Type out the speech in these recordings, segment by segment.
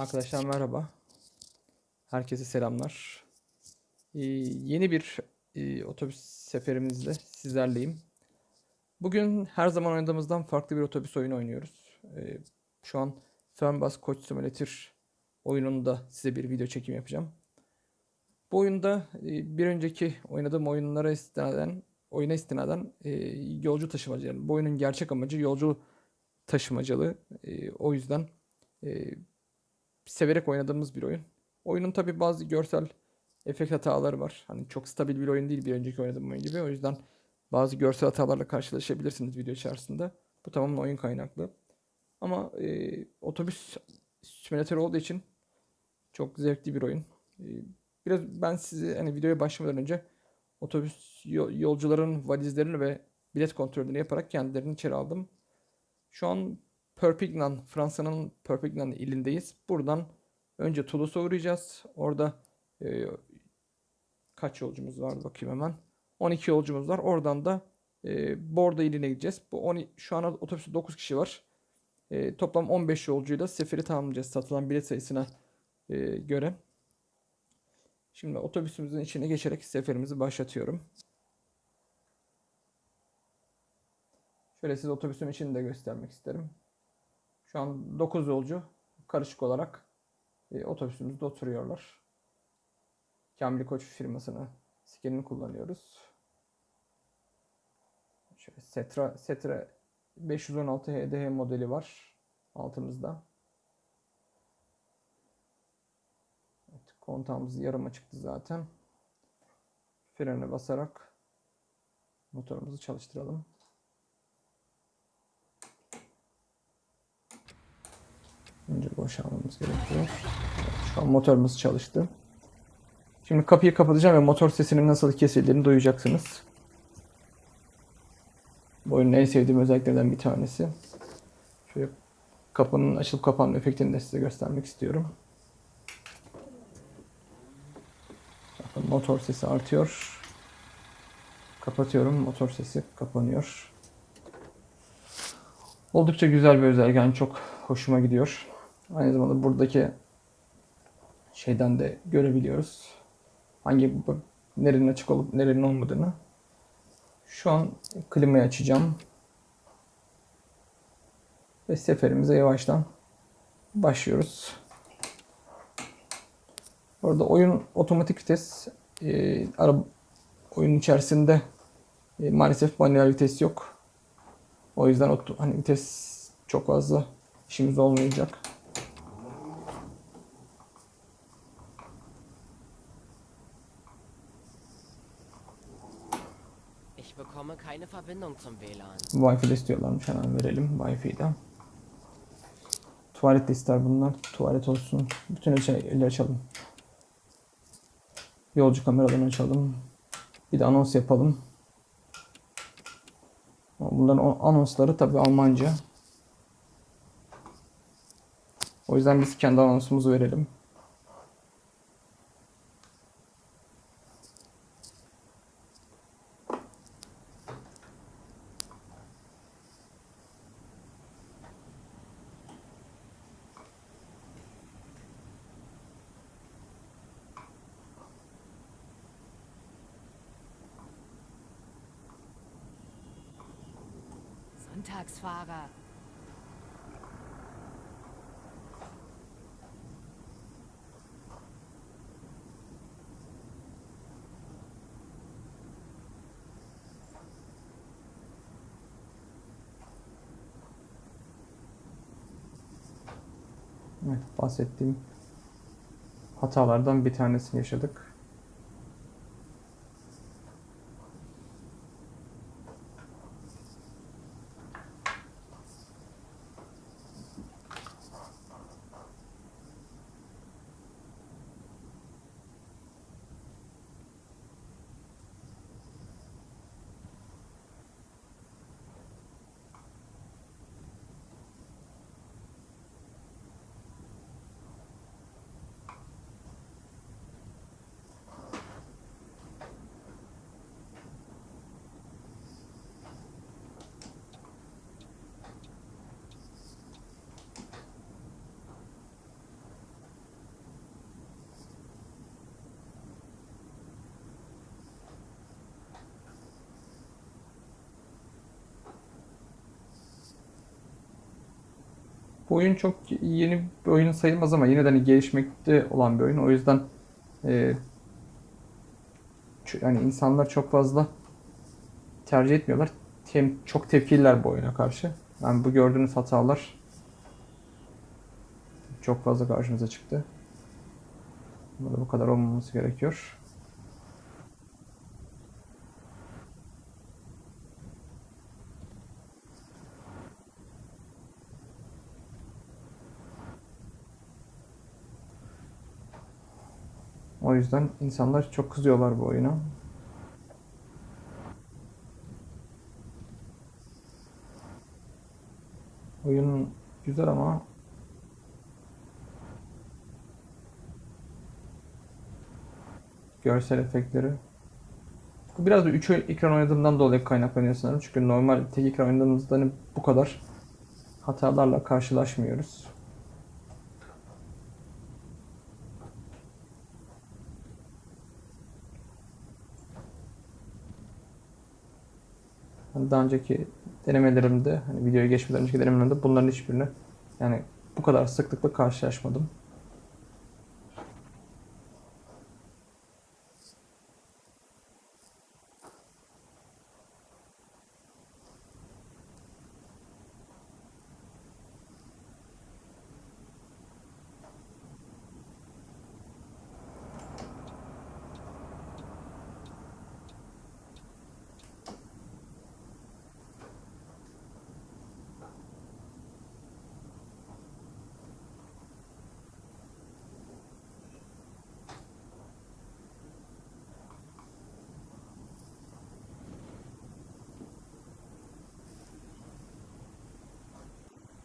Arkadaşlar merhaba. Herkese selamlar. Ee, yeni bir e, otobüs seferimizde sizlerleyim. Bugün her zaman oynadığımızdan farklı bir otobüs oyunu oynuyoruz. Ee, şu an Fernbus Coach Simulator oyununda size bir video çekim yapacağım. Bu oyunda e, bir önceki oynadığım oyunlara istinaden, oyuna istinaden e, yolcu taşımacılığı. Bu oyunun gerçek amacı yolcu taşımacılığı. E, o yüzden e, severek oynadığımız bir oyun. Oyunun tabi bazı görsel efekt hataları var. Hani çok stabil bir oyun değil bir önceki oynadığım oyun gibi. O yüzden bazı görsel hatalarla karşılaşabilirsiniz video içerisinde. Bu tamamen oyun kaynaklı. Ama e, otobüs simülatörü olduğu için çok zevkli bir oyun. E, biraz ben sizi hani videoya başlamadan önce otobüs yolcuların valizlerini ve bilet kontrolünü yaparak kendilerini içeri aldım. Şu an Perpignan, Fransa'nın Perpignan ilindeyiz. Buradan önce Toulouse'a uğrayacağız. Orada e, kaç yolcumuz var bakayım hemen. 12 yolcumuz var. Oradan da e, Bordeaux iline gideceğiz. Bu 10, şu an otobüste 9 kişi var. E, toplam 15 yolcuyla seferi tamamlayacağız satılan bilet sayısına e, göre. Şimdi otobüsümüzün içine geçerek seferimizi başlatıyorum. Şöyle size otobüsün içini de göstermek isterim. Şu an 9 yolcu karışık olarak e, otobüsümüzde oturuyorlar. Kamil Koç firmasını skinini kullanıyoruz. Şöyle Setra, Setra 516 HDH modeli var altımızda. Evet, kontağımız yarım açıktı zaten. Frene basarak motorumuzu çalıştıralım. Önce boşalmamız gerekiyor. Şu an motorumuz çalıştı. Şimdi kapıyı kapatacağım ve motor sesinin nasıl kesildiğini duyacaksınız. Bu oyunun en sevdiğim özelliklerden bir tanesi. Şöyle kapının açılıp kapanma efektini de size göstermek istiyorum. Bakın motor sesi artıyor. Kapatıyorum. Motor sesi kapanıyor. Oldukça güzel bir özellik. Yani çok hoşuma gidiyor. Aynı zamanda buradaki şeyden de görebiliyoruz. Hangi nerenin açık olup nerenin olmadığını. Şu an klimayı açacağım. Ve seferimize yavaştan başlıyoruz. Orada oyun otomatik vites e, araba oyun içerisinde e, maalesef manuel vites yok. O yüzden hani vites çok fazla işimiz olmayacak. Keine Verbindung zum WLAN. Wi-Fi istiyorlarmış hemen verelim Wi-Fi'den. Tuvalet de ister bunlar. Tuvalet olsun. Bütün şeyleri açalım. Yolcu kameralarını açalım. Bir de anons yapalım. Bunların anonsları tabi Almanca. O yüzden biz kendi anonsumuzu verelim. Sonntagsfahrer. Evet, bahsettiğim hatalardan bir tanesini yaşadık. Bu oyun çok yeni bir oyun sayılmaz ama yine de hani gelişmekte olan bir oyun. O yüzden e, yani insanlar çok fazla tercih etmiyorlar. Hem çok tepkililer bu oyuna karşı. Yani bu gördüğünüz hatalar çok fazla karşımıza çıktı. Ama da bu kadar olmaması gerekiyor. O yüzden insanlar çok kızıyorlar bu oyuna. Oyun güzel ama görsel efektleri. Biraz da 3 ekran oynadığımdan dolayı kaynaklanıyor sanırım. Çünkü normal tek ekran oynadığımızda hani bu kadar hatalarla karşılaşmıyoruz. Hani daha önceki denemelerimde, hani videoya geçmeden önceki denemelerimde bunların hiçbirini yani bu kadar sıklıkla karşılaşmadım.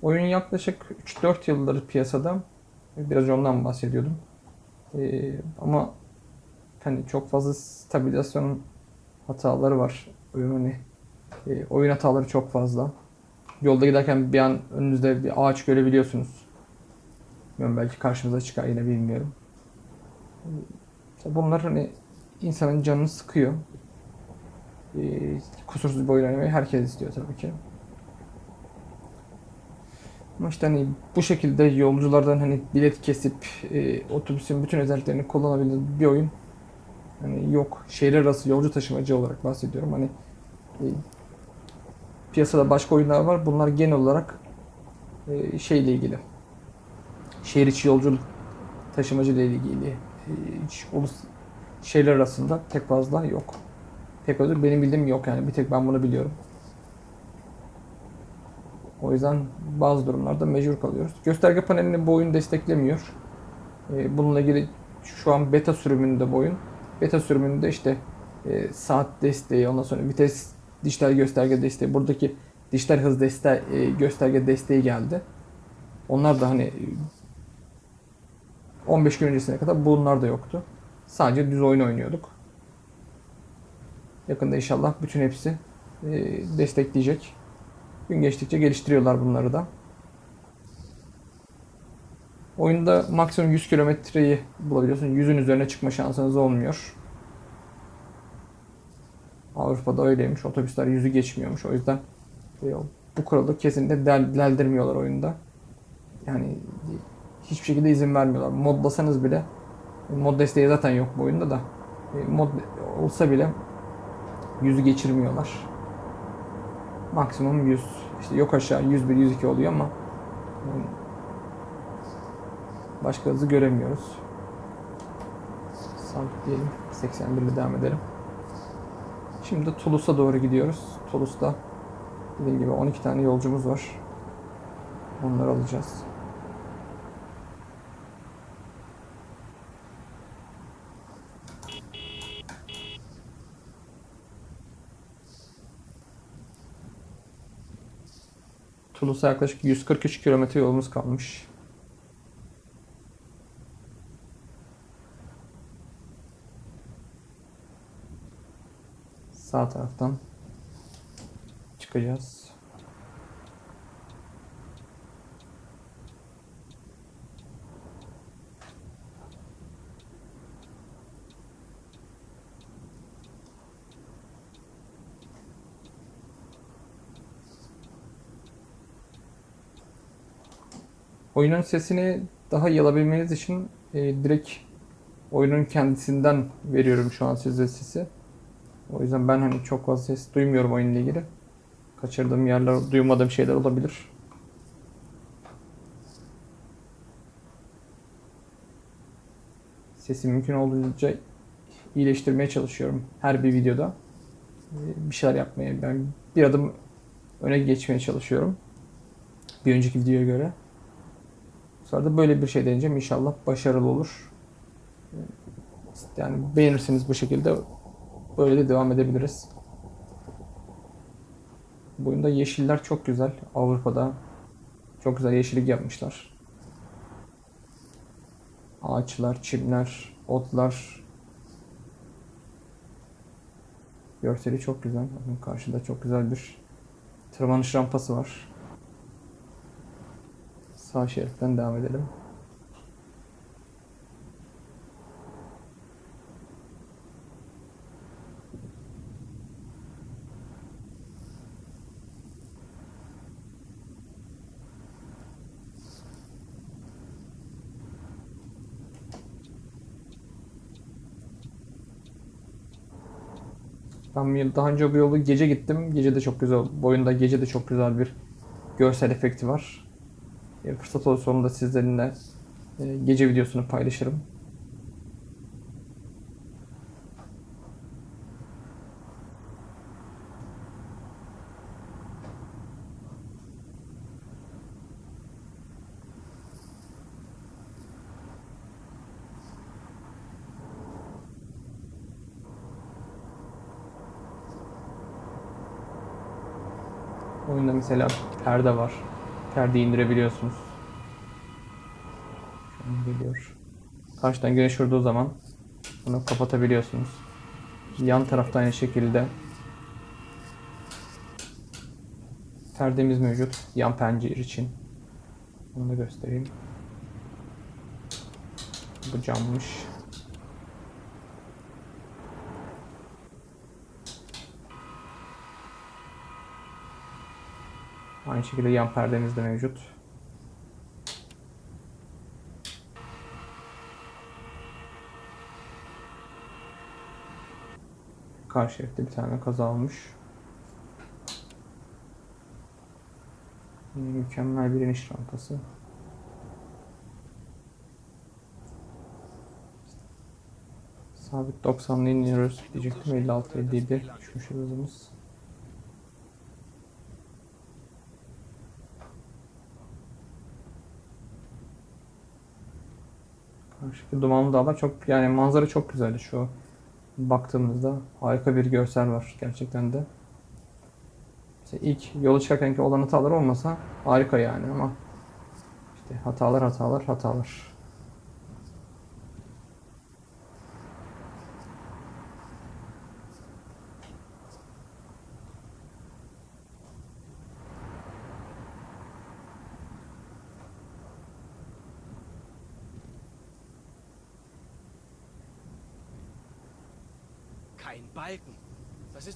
Oyun yaklaşık 3-4 yıldır piyasada. Biraz ondan bahsediyordum. Ee, ama hani çok fazla stabilizasyon hataları var. Oyun hani e, oyun hataları çok fazla. Yolda giderken bir an önünüzde bir ağaç görebiliyorsunuz. Bilmiyorum belki karşınıza çıkar yine bilmiyorum. Ee, bunlar hani insanın canını sıkıyor. Ee, kusursuz bir oyun oynamayı herkes istiyor tabii ki. Ama işte hani bu şekilde yolculardan hani bilet kesip e, otobüsün bütün özelliklerini kullanabildiği bir oyun hani yok. Şehirler arası yolcu taşımacı olarak bahsediyorum. Hani e, piyasada başka oyunlar var. Bunlar genel olarak e, şeyle ilgili. Şehir içi yolculuk taşımacı ile ilgili. E, hiç arasında pek fazla yok. Pek fazla benim bildiğim yok yani. Bir tek ben bunu biliyorum. O yüzden bazı durumlarda mecbur kalıyoruz. Gösterge panelini bu oyun desteklemiyor. Ee, Bununla ilgili şu an beta sürümünde bu oyun. Beta sürümünde işte e, saat desteği, ondan sonra vites dijital gösterge desteği, buradaki dijital hız desteği, e, gösterge desteği geldi. Onlar da hani e, 15 gün öncesine kadar bunlar da yoktu. Sadece düz oyun oynuyorduk. Yakında inşallah bütün hepsi e, destekleyecek. Gün geçtikçe geliştiriyorlar bunları da. Oyunda maksimum 100 kilometreyi bulabiliyorsun. 100'ün üzerine çıkma şansınız olmuyor. Avrupa'da öyleymiş. Otobüsler 100'ü geçmiyormuş. O yüzden e, bu kuralı kesinlikle del- deldirmiyorlar oyunda. Yani hiçbir şekilde izin vermiyorlar. Modlasanız bile mod desteği zaten yok bu oyunda da. E, Mod olsa bile 100'ü geçirmiyorlar. Maksimum 100. İşte yok aşağı 101, 102 oluyor ama başka hızı göremiyoruz. Sabitleyelim. 81 ile devam edelim. Şimdi Toulouse'a doğru gidiyoruz. Toulouse'da dediğim gibi 12 tane yolcumuz var. Onları alacağız. Toulouse'a yaklaşık 143 kilometre yolumuz kalmış. Sağ taraftan çıkacağız. Oyunun sesini daha iyi alabilmeniz için e, direkt oyunun kendisinden veriyorum şu an size sesi. O yüzden ben hani çok fazla ses duymuyorum oyunla ilgili. Kaçırdığım yerler, duymadığım şeyler olabilir. Sesi mümkün olduğunca iyileştirmeye çalışıyorum her bir videoda. Ee, Bir şeyler yapmaya, ben bir adım öne geçmeye çalışıyorum. Bir önceki videoya göre. Sonra da böyle bir şey deneyeceğim. İnşallah başarılı olur. Yani beğenirseniz bu şekilde böyle de devam edebiliriz. Bu oyunda yeşiller çok güzel. Avrupa'da çok güzel yeşillik yapmışlar. Ağaçlar, çimler, otlar. Görseli çok güzel. Bakın karşıda çok güzel bir tırmanış rampası var. Sağ şeritten devam edelim. Ben daha önce bu yolu gece gittim. Gece de çok güzel. Bu oyunda gece de çok güzel bir görsel efekti var. E, fırsat olursa onu da sizlerle e, gece videosunu paylaşırım. Oyunda mesela perde var. Perdeyi indirebiliyorsunuz. An geliyor. Karşıdan güneş vurduğu zaman bunu kapatabiliyorsunuz. Yan tarafta aynı şekilde perdemiz mevcut. Yan pencere için. Onu da göstereyim. Bu cammış. Aynı şekilde yan perdemiz de mevcut. Karşı şeritte bir tane kaza olmuş. Mükemmel bir iniş rampası. Sabit 90'la iniyoruz diyecektim. 56 57 düşmüş hızımız. Karşıdaki dumanlı dağlar çok yani manzara çok güzeldi şu baktığımızda harika bir görsel var gerçekten de. İşte ilk yola çıkarkenki olan hatalar olmasa harika yani ama işte hatalar hatalar hatalar.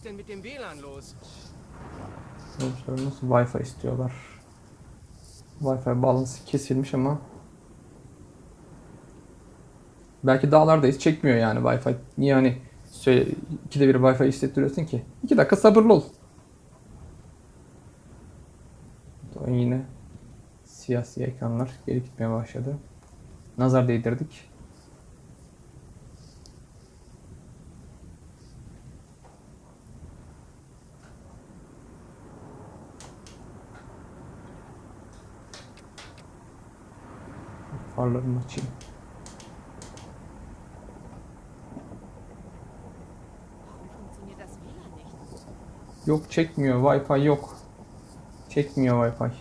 Denn mit dem WLAN los? Yolcularımız Wi-Fi istiyorlar. Wi-Fi bağlantısı kesilmiş ama belki dağlardayız çekmiyor yani Wi-Fi. Niye hani söyle, ikide bir Wi-Fi hissettiriyorsun ki? İki dakika sabırlı ol. Yine siyah ekranlar geri gitmeye başladı. Nazar değdirdik. Farlarımı açayım. Yok çekmiyor. Wi-Fi yok. Çekmiyor Wi-Fi.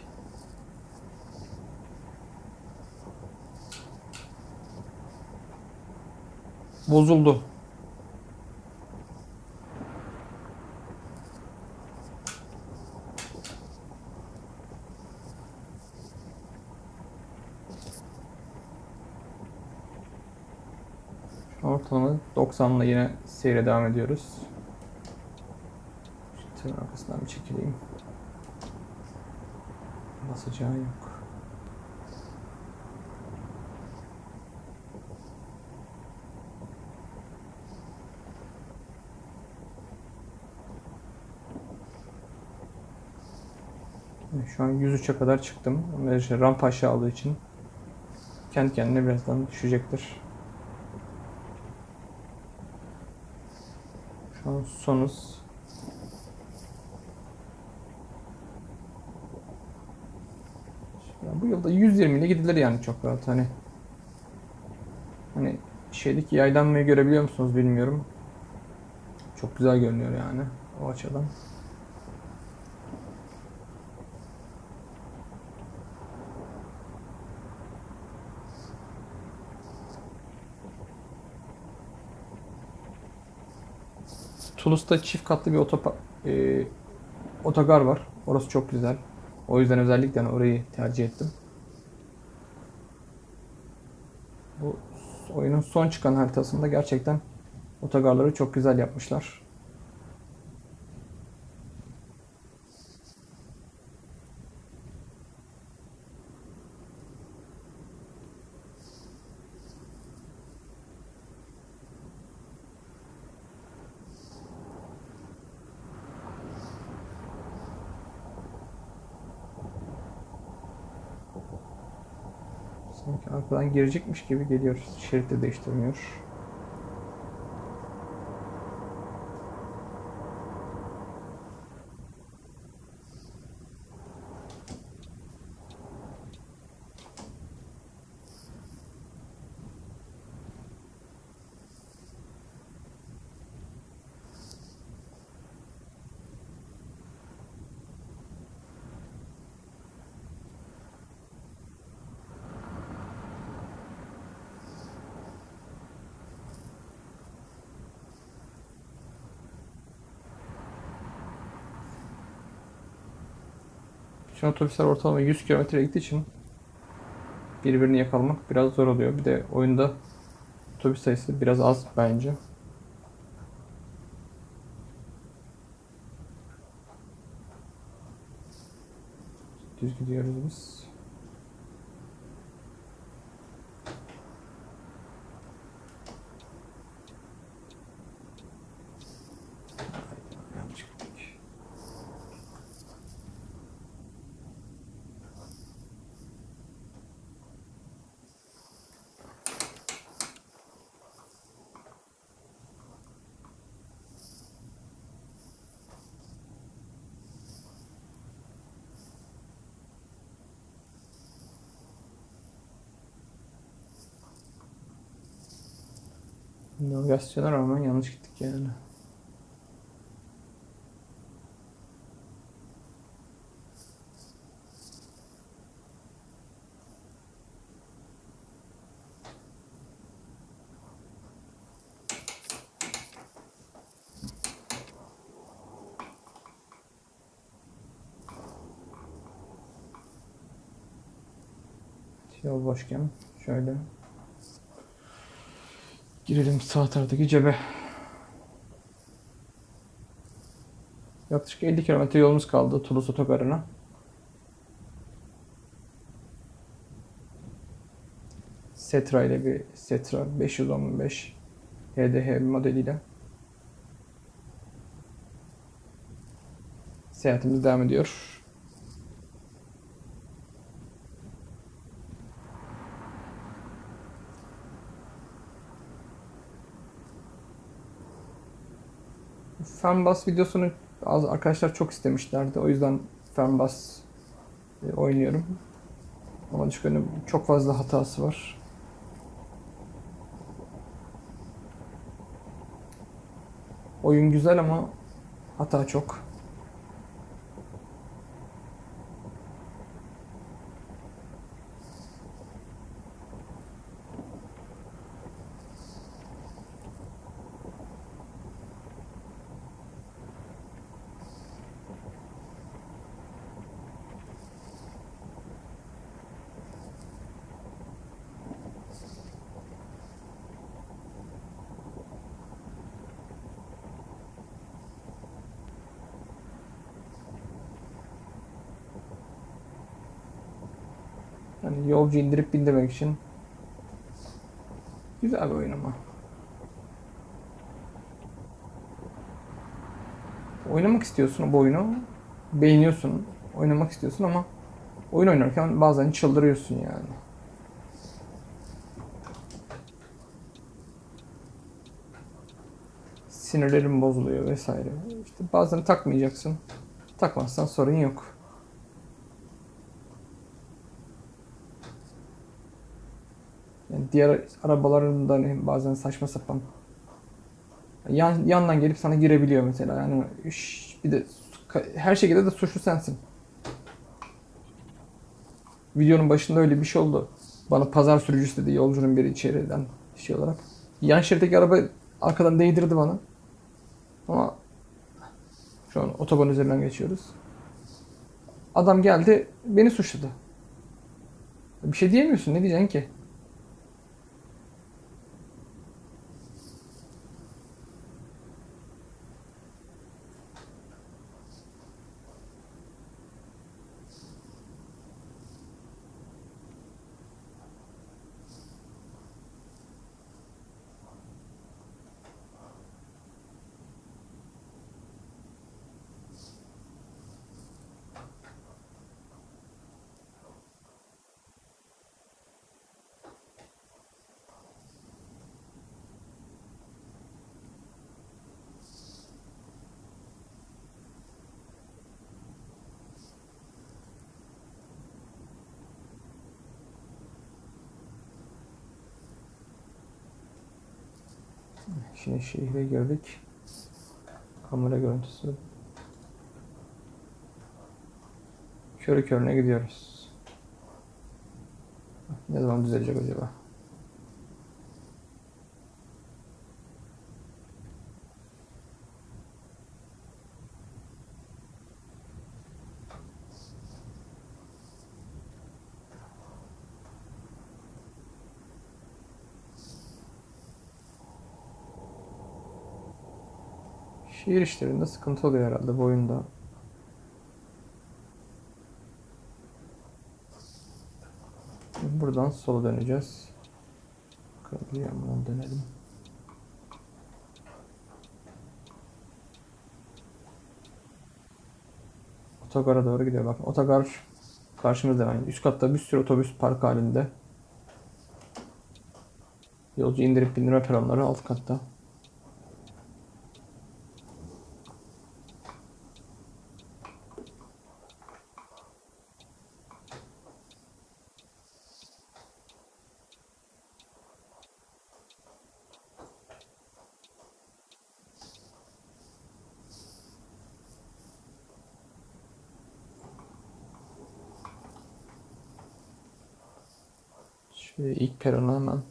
Bozuldu. Aksam'la yine seyre devam ediyoruz. Şu tırın arkasından bir çekileyim. Basacağı yok. Şu an 103'e kadar çıktım. Rampa aşağı aldığı için kendi kendine birazdan düşecektir. Şu an sonuz. Ya bu yılda 120 ile gidilir yani çok rahat hani. Hani şeydeki yaylanmayı görebiliyor musunuz bilmiyorum. Çok güzel görünüyor yani o açıdan. Toulouse'da çift katlı bir otopa, e, otogar var. Orası çok güzel. O yüzden özellikle hani orayı tercih ettim. Bu oyunun son çıkan haritasında gerçekten otogarları çok güzel yapmışlar. Sanki arkadan girecekmiş gibi geliyor. Şerit de değiştirmiyor. An otobüsler ortalama 100 km gittiği için birbirini yakalamak biraz zor oluyor. Bir de oyunda otobüs sayısı biraz az bence. Düz gidiyoruz biz. Navigasyona rağmen yanlış gittik yani. Yol boşken şöyle Girelim sağ taraftaki cebe. Yaklaşık 50 kilometre yolumuz kaldı Toulouse otogarına. Setra ile bir Setra 515 HDH modeliyle seyahatimiz devam ediyor. Fernbus videosunu az arkadaşlar çok istemişlerdi. O yüzden Fernbus e, oynuyorum. Ama çünkü çok fazla hatası var. Oyun güzel ama hata çok. Hani yolcu indirip bindirmek için güzel bir oyun ama. Oynamak istiyorsun bu oyunu. Beğeniyorsun. oynamak istiyorsun ama oyun oynarken bazen çıldırıyorsun yani. Sinirlerin bozuluyor vesaire. İşte bazen takmayacaksın. Takmazsan sorun yok. Yani diğer arabaların da hani bazen saçma sapan yan, yandan gelip sana girebiliyor mesela. Yani üş, bir de her şekilde de suçlu sensin. Videonun başında öyle bir şey oldu. Bana pazar sürücüsü dedi yolcunun biri içeriden şey olarak. Yan şeritteki araba arkadan değdirdi bana. Ama şu an otoban üzerinden geçiyoruz. Adam geldi beni suçladı. Bir şey diyemiyorsun ne diyeceksin ki? Şimdi şehre girdik. Kamera görüntüsü. Körü körüne gidiyoruz. Ne zaman düzelecek acaba? Şehir işlerinde sıkıntı oluyor herhalde bu oyunda. Buradan sola döneceğiz. Bakalım bir yandan dönelim. Otogara doğru gidiyor. Bakın otogar karşımızda yani üst katta bir sürü otobüs park halinde. Yolcu indirip bindirme peronları alt katta. Şöyle ilk perona hemen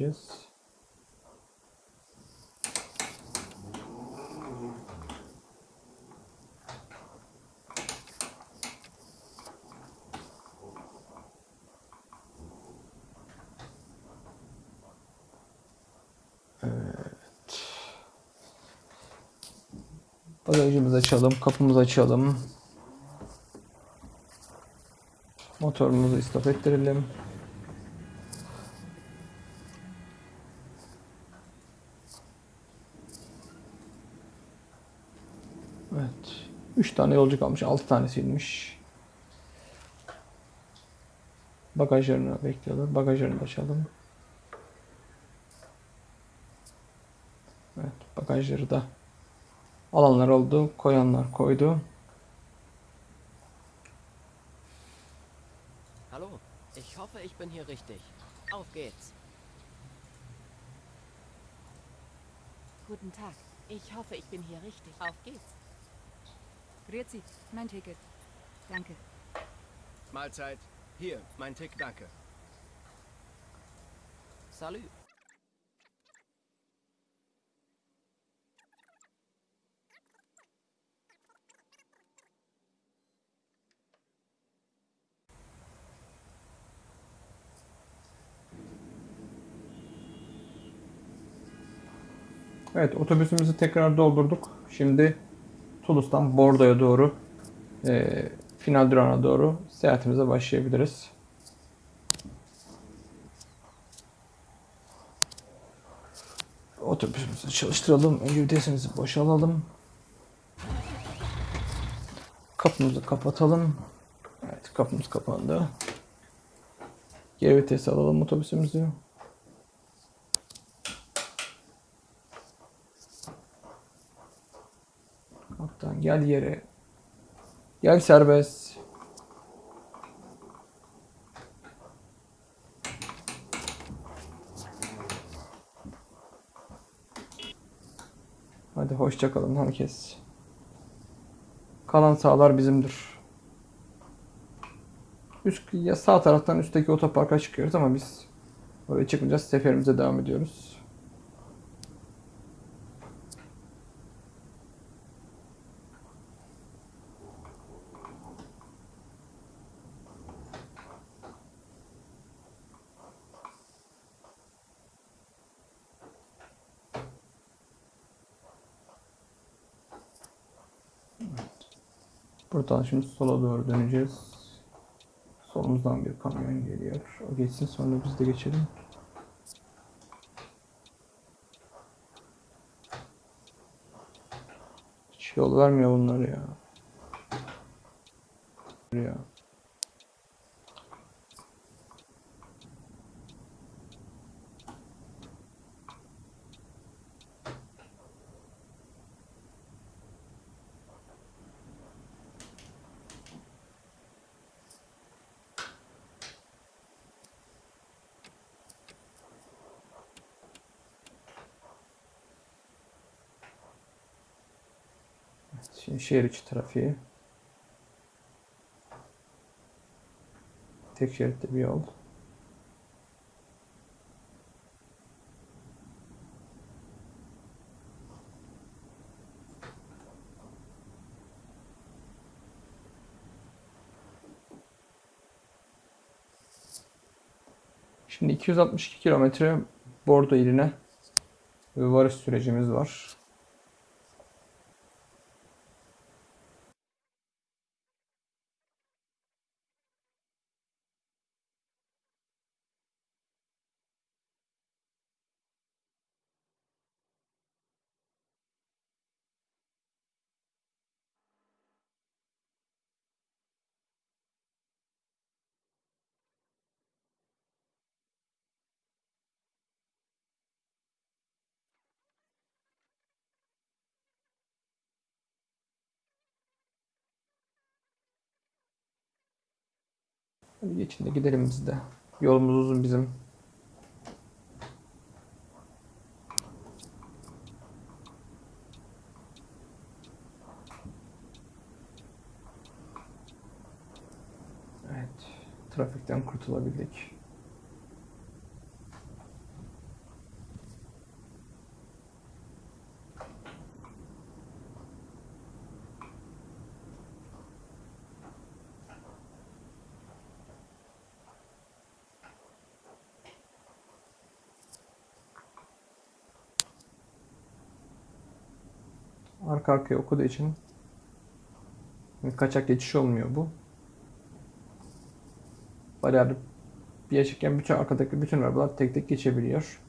park edeceğiz. Evet. Açalım, kapımızı açalım. Motorumuzu istop ettirelim. Evet. 3 tane yolcu kalmış. 6 tanesiymiş. Bagajlarını bekliyorlar. Bagajlarını açalım. Evet. Bagajları da alanlar oldu. Koyanlar koydu. Hallo, ich hoffe, ich bin hier richtig. Auf geht's. Guten Tag. Ich hoffe, ich bin hier richtig. Auf geht's. Grüezi, mein Ticket. Danke. Mahlzeit. Hier, mein Tick, danke. Salü. Evet otobüsümüzü tekrar doldurduk. Şimdi Toulouse'dan Bordeaux'a doğru e, final durağına doğru seyahatimize başlayabiliriz. Otobüsümüzü çalıştıralım. Önce boşalalım. Kapımızı kapatalım. Evet kapımız kapandı. Geri vites alalım otobüsümüzü. Gel yere. Gel serbest. Hadi hoşça kalın herkes. Kalan sağlar bizimdir. Üst, ya sağ taraftan üstteki otoparka çıkıyoruz ama biz oraya çıkmayacağız. Seferimize devam ediyoruz. Buradan şimdi sola doğru döneceğiz. Solumuzdan bir kamyon geliyor. O geçsin sonra biz de geçelim. Hiç yol vermiyor bunlar ya. Ya. Şimdi şehir içi trafiği. Tek şeritli bir yol. Şimdi 262 kilometre Bordo iline varış sürecimiz var. Hadi geçin de gidelim biz de. Yolumuz uzun bizim. Evet. Trafikten kurtulabildik. Arka arkaya okuduğu için kaçak geçiş olmuyor bu. Bariyer bir yaşarken bütün arkadaki bütün arabalar tek tek geçebiliyor.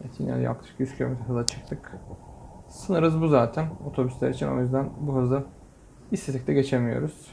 Evet yine yaklaşık 100 km hıza çıktık. Sınır hızı bu zaten otobüsler için o yüzden bu hızı istesek de geçemiyoruz.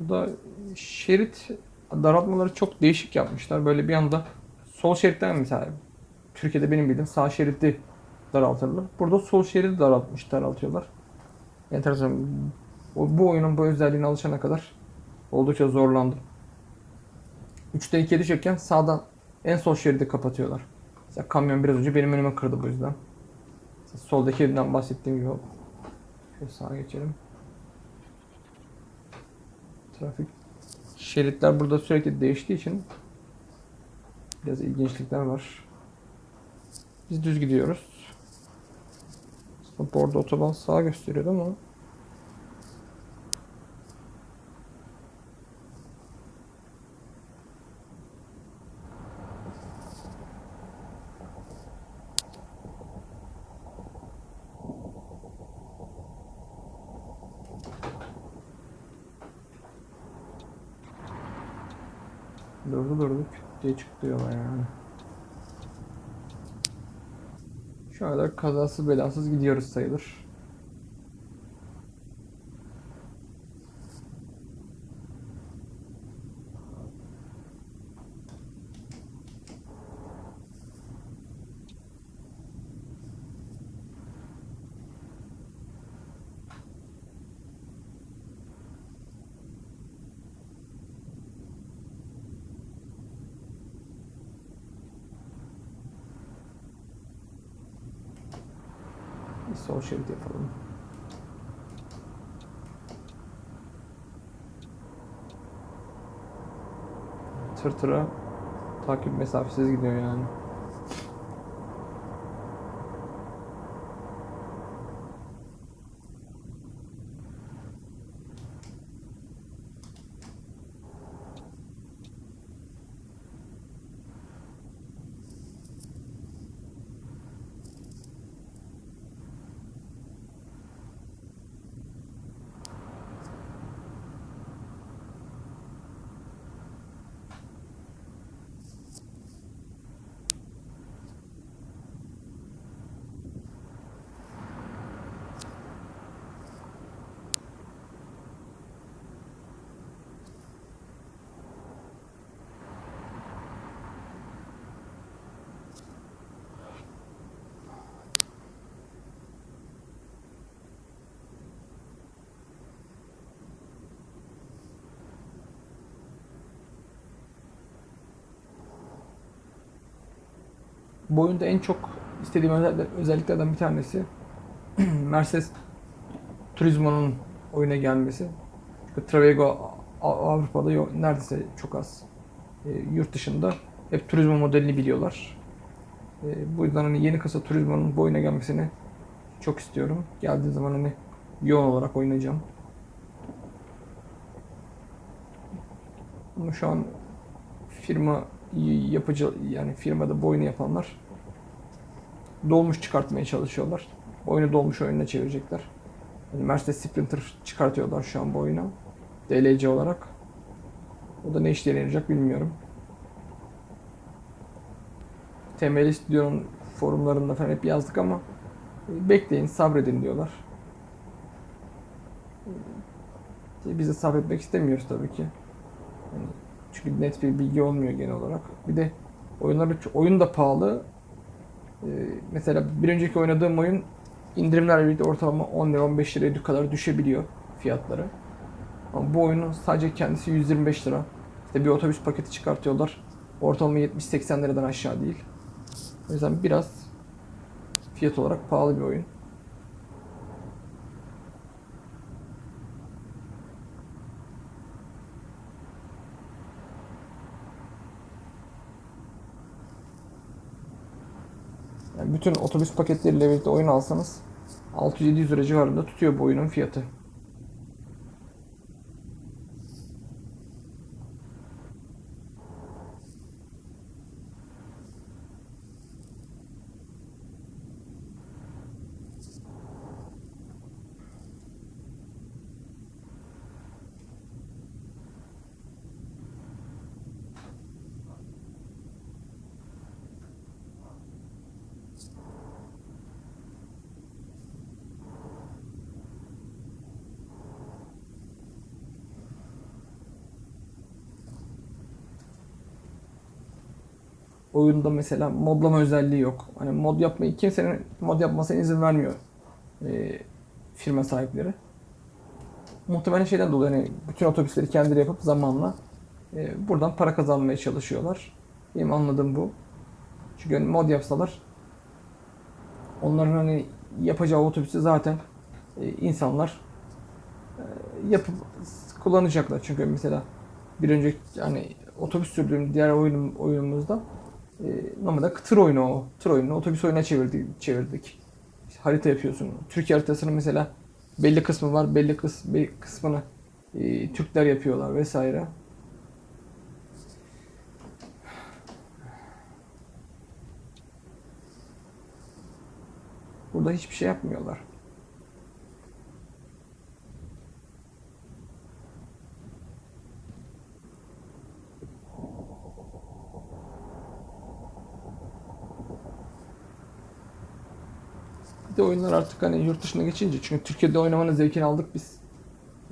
Burada şerit daraltmaları çok değişik yapmışlar. Böyle bir anda sol şeritten mesela Türkiye'de benim bildiğim sağ şeridi daraltırlar. Burada sol şeridi daraltmış, daraltıyorlar. Enteresan. Bu oyunun bu özelliğine alışana kadar oldukça zorlandım. 3'te 2'ye düşerken sağdan en sol şeridi kapatıyorlar. Mesela kamyon biraz önce benim önüme kırdı bu yüzden. Mesela soldaki yerinden bahsettiğim gibi. Şöyle sağa geçelim. Trafik şeritler burada sürekli değiştiği için biraz ilginçlikler var. Biz düz gidiyoruz. Aslında arada otoban sağa gösteriyordu ama durdu durdu küt diye çıktı yola yani. Şu kadar kazasız belasız gidiyoruz sayılır. Bir sol yapalım. Tır tıra takip mesafesiz gidiyor yani. Bu oyunda en çok istediğim özel- özelliklerden bir tanesi Mercedes Turismo'nun oyuna gelmesi. Travego Avrupa'da yok, neredeyse çok az. E, yurt dışında hep Turismo modelini biliyorlar. E, bu yüzden hani yeni kasa Turismo'nun bu oyuna gelmesini çok istiyorum. Geldiği zaman hani yoğun olarak oynayacağım. Ama şu an firma yapıcı yani firmada bu oyunu yapanlar dolmuş çıkartmaya çalışıyorlar. Oyunu dolmuş oyununa çevirecekler. Yani Mercedes Sprinter çıkartıyorlar şu an bu oyuna. DLC olarak. O da ne işe yarayacak bilmiyorum. Temel Stüdyo'nun forumlarında falan hep yazdık ama bekleyin, sabredin diyorlar. Biz de sabretmek istemiyoruz tabii ki. Yani çünkü net bir bilgi olmuyor genel olarak. Bir de oyunlar oyun da pahalı. Ee, mesela bir önceki oynadığım oyun indirimlerle birlikte ortalama 10 lira 15 liraya kadar düşebiliyor fiyatları. Ama bu oyunun sadece kendisi 125 lira. İşte bir otobüs paketi çıkartıyorlar. Ortalama 70-80 liradan aşağı değil. O yüzden biraz fiyat olarak pahalı bir oyun. Yani bütün otobüs paketleriyle birlikte oyun alsanız 600-700 lira civarında tutuyor bu oyunun fiyatı. Oyunda mesela modlama özelliği yok. Hani mod yapmayı kimsenin mod yapmasına izin vermiyor e, firma sahipleri. Muhtemelen şeyden dolayı hani bütün otobüsleri kendileri yapıp zamanla e, buradan para kazanmaya çalışıyorlar. Benim anladığım bu. Çünkü hani mod yapsalar onların hani yapacağı otobüsü zaten e, insanlar e, yapıp kullanacaklar. Çünkü mesela bir önceki yani otobüs sürdüğüm diğer oyunum, oyunumuzda e, normalde tır oyunu o. Tır oyununu otobüs oyuna çevirdik. çevirdik. İşte harita yapıyorsun. Türkiye haritasının mesela belli kısmı var. Belli kıs, belli kısmını e, Türkler yapıyorlar vesaire. Burada hiçbir şey yapmıyorlar. De oyunlar artık hani yurt dışına geçince çünkü Türkiye'de oynamanın zevkini aldık biz.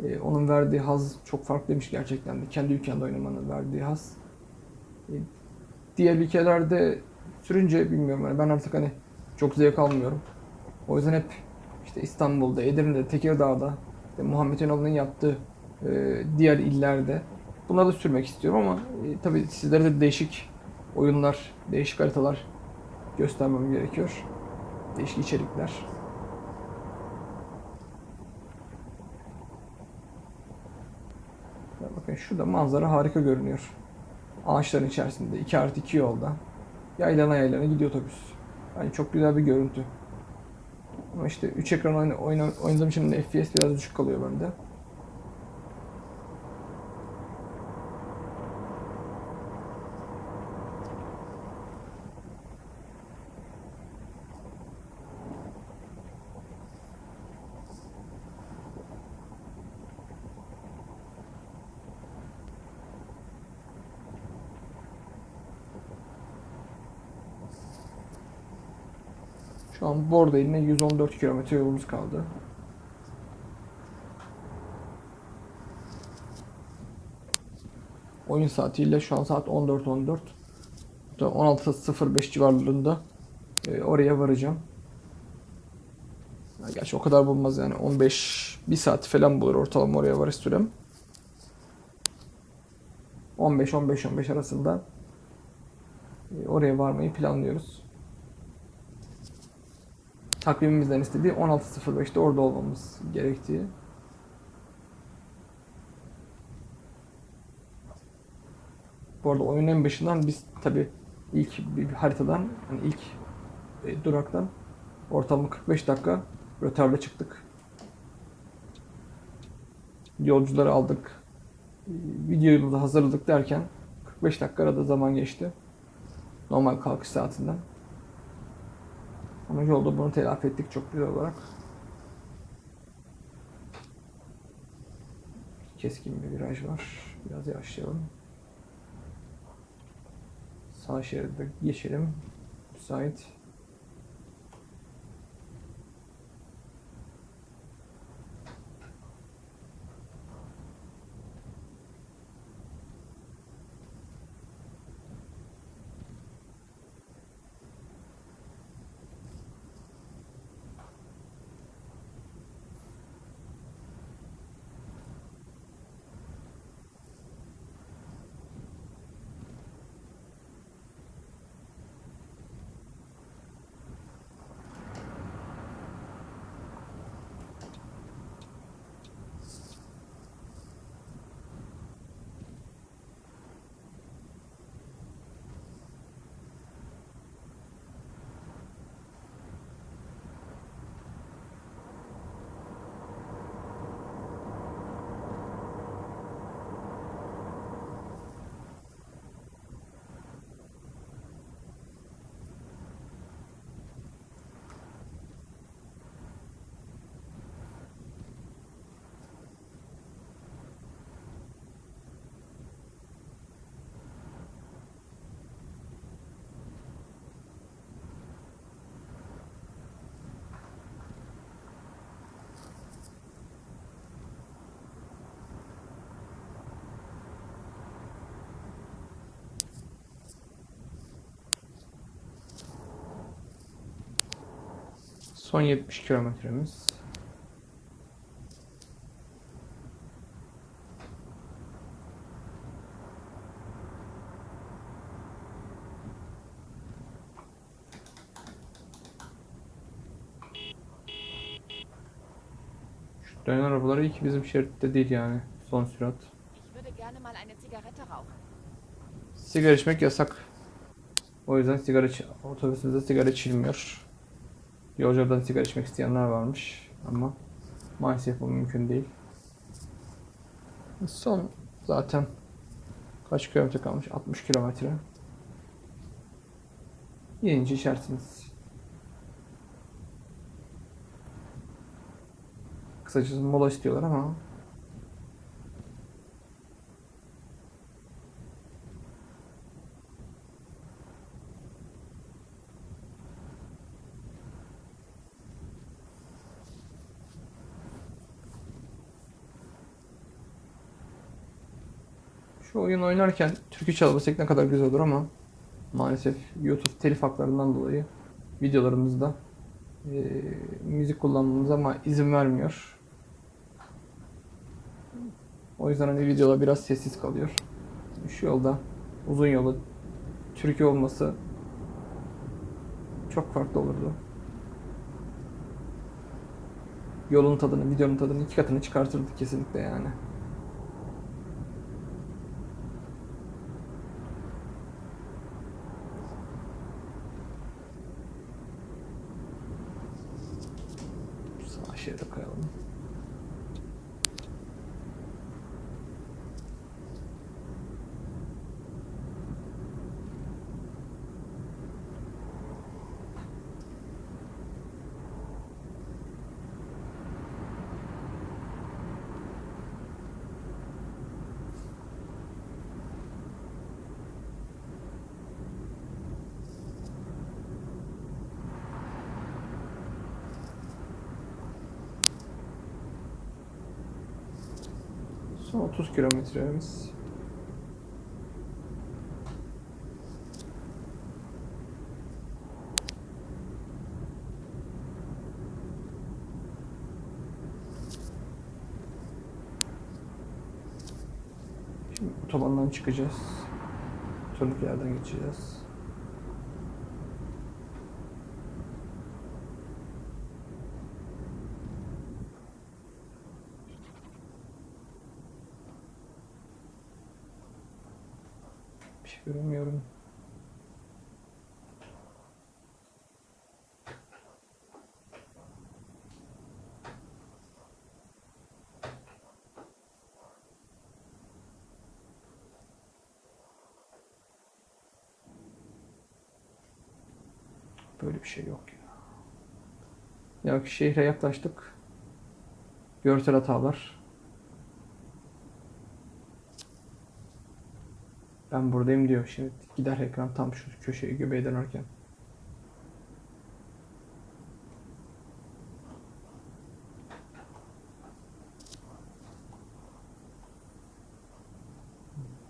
Ee, onun verdiği haz çok farklıymış gerçekten de. Kendi ülkende oynamanın verdiği haz. Ee, diğer ülkelerde sürünce bilmiyorum hani ben artık hani çok zevk almıyorum. O yüzden hep işte İstanbul'da, Edirne'de, Tekirdağ'da, işte Muhammed Ünal'ın yaptığı e, diğer illerde bunları da sürmek istiyorum ama e, tabii sizlere de değişik oyunlar, değişik haritalar göstermem gerekiyor. Değişik içerikler. Bakın şurada manzara harika görünüyor. Ağaçların içerisinde 2 artı 2 yolda. Yaylana yaylana gidiyor otobüs. Yani çok güzel bir görüntü. Ama işte 3 ekran oyna, oyna, oynadığım için FPS biraz düşük kalıyor bende. Şu an Borda iline 114 kilometre yolumuz kaldı. Oyun saatiyle şu an saat 14.14. 16.05 civarlarında e, oraya varacağım. Gerçi o kadar bulmaz yani 15 bir saat falan bulur ortalama oraya varış sürem. 15-15-15 arasında e, oraya varmayı planlıyoruz takvimimizden istediği 16.05'te orada olmamız gerektiği. Bu arada oyunun en başından biz tabi ilk bir haritadan, yani ilk e, duraktan ortalama 45 dakika rötarla çıktık. Yolcuları aldık. E, Videomuzu hazırladık derken 45 dakika arada zaman geçti. Normal kalkış saatinden. Ama yolda bunu telafi ettik çok güzel olarak. Keskin bir viraj var. Biraz yavaşlayalım. Sağ şeride geçelim. Müsait. Son 70 kilometremiz. Şu dönen arabaları iyi ki bizim şeritte değil yani. Son sürat. Sigara içmek yasak. O yüzden sigara otobüsümüzde sigara içilmiyor. Yolculardan sigara içmek isteyenler varmış ama maalesef bu mümkün değil. Son zaten kaç kilometre kalmış? 60 kilometre. Yenince içersiniz. Kısacası mola istiyorlar ama Şu oyun oynarken türkü çalmasak ne kadar güzel olur ama maalesef YouTube telif haklarından dolayı videolarımızda eee, müzik kullanmamıza ama izin vermiyor. O yüzden hani videolar biraz sessiz kalıyor. Şu yolda uzun yolda türkü olması çok farklı olurdu. Yolun tadını, videonun tadını iki katını çıkartırdık kesinlikle yani. Sağ şeride koyalım. Son 30 kilometremiz. Şimdi otobandan çıkacağız. Turniklerden geçeceğiz. Bir şey göremiyorum. Böyle bir şey yok ya. Ya şehre yaklaştık. Görsel hatalar. Ben buradayım diyor. Şimdi gider ekran tam şu köşeyi göbeğe dönerken.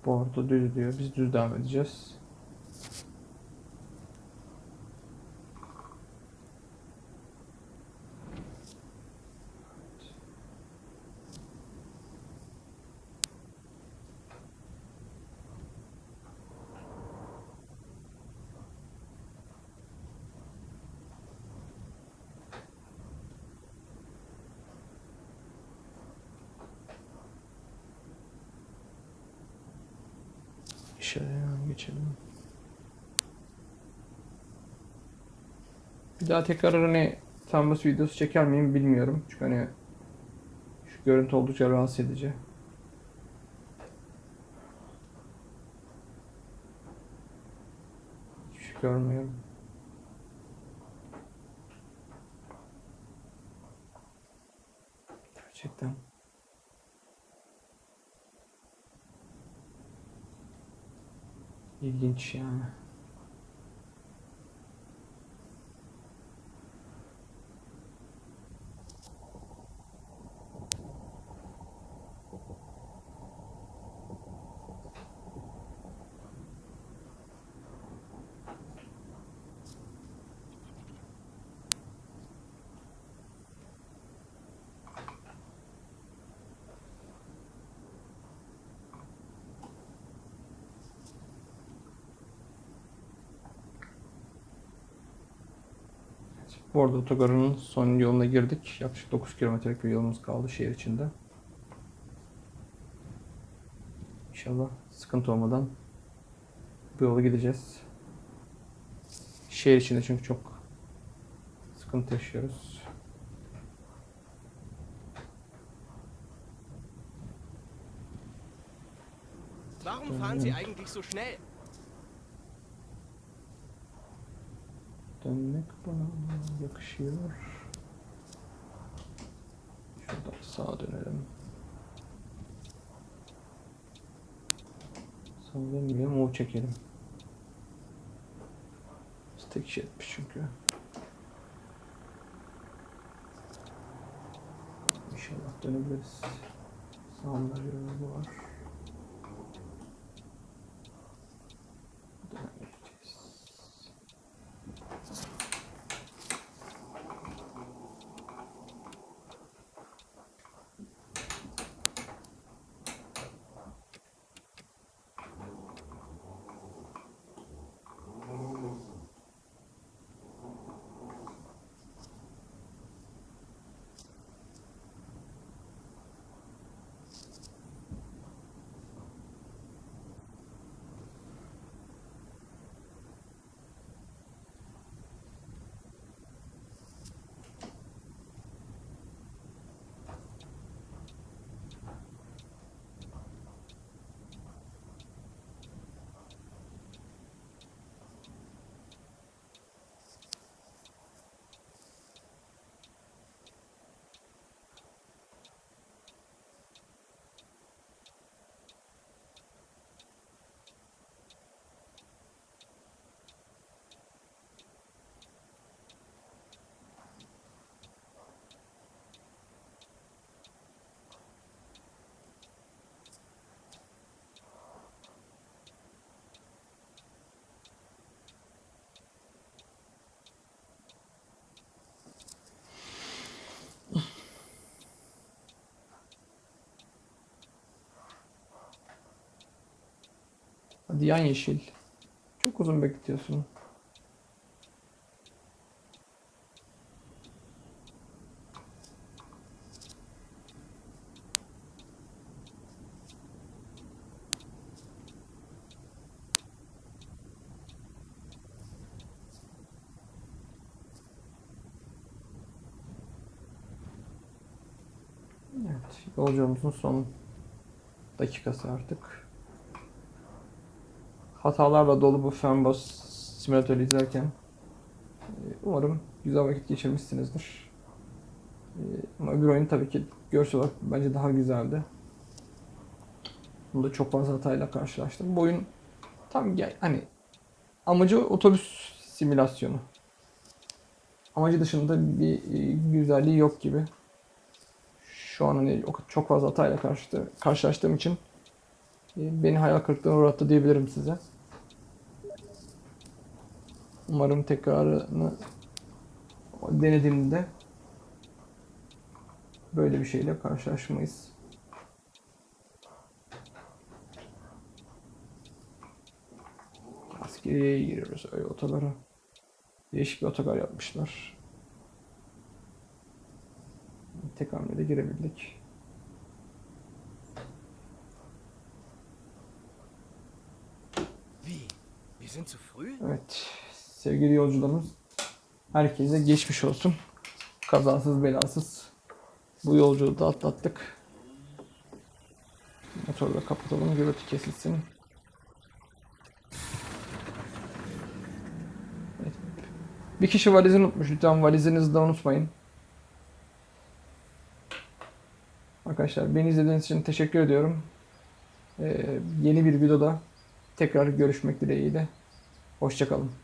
Bordo düz diyor. Biz düz devam edeceğiz. Şöyle hemen geçelim. Bir daha tekrar hani Canvas videosu çeker miyim bilmiyorum. Çünkü hani şu görüntü oldukça rahatsız edici. Hiçbir şey görmüyorum. Gerçekten. İlginç yani. Bu arada otogarının son yoluna girdik. Yaklaşık 9 kilometrelik bir yolumuz kaldı şehir içinde. İnşallah sıkıntı olmadan bu yolu gideceğiz. Şehir içinde çünkü çok sıkıntı yaşıyoruz. Warum fahren Sie eigentlich so schnell? Dönmek bana yakışıyor. Şuradan sağa dönelim. Sağa dönmeyelim, move çekelim. Biz tek iş etmiş çünkü. İnşallah dönebiliriz. Sağımda bir var. Hadi yan yeşil. Çok uzun bekletiyorsun. Evet, yolculuğumuzun son dakikası artık. Hatalarla dolu bu Fernbus simülatörü izlerken e, umarım güzel vakit geçirmişsinizdir. E, Ama öbür oyun tabii ki görsel olarak bence daha güzeldi. Bunda çok fazla hatayla karşılaştım. Bu oyun tam hani amacı otobüs simülasyonu. Amacı dışında bir e, güzelliği yok gibi. Şu an hani çok fazla hatayla karşı, karşılaştığım için beni hayal kırıklığına uğrattı diyebilirim size. Umarım tekrarını denediğimde böyle bir şeyle karşılaşmayız. Askeriye giriyoruz öyle otogara. Değişik bir otogar yapmışlar. Tek hamlede girebildik. Wie? Wir sind zu früh? Evet. Sevgili yolcularımız herkese geçmiş olsun. Kazasız belasız bu yolculuğu da atlattık. Motoru da kapatalım. Gürültü kesilsin. Evet. Bir kişi valizini unutmuş. Lütfen valizinizi de unutmayın. Arkadaşlar beni izlediğiniz için teşekkür ediyorum. Ee, yeni bir videoda tekrar görüşmek dileğiyle. Hoşçakalın.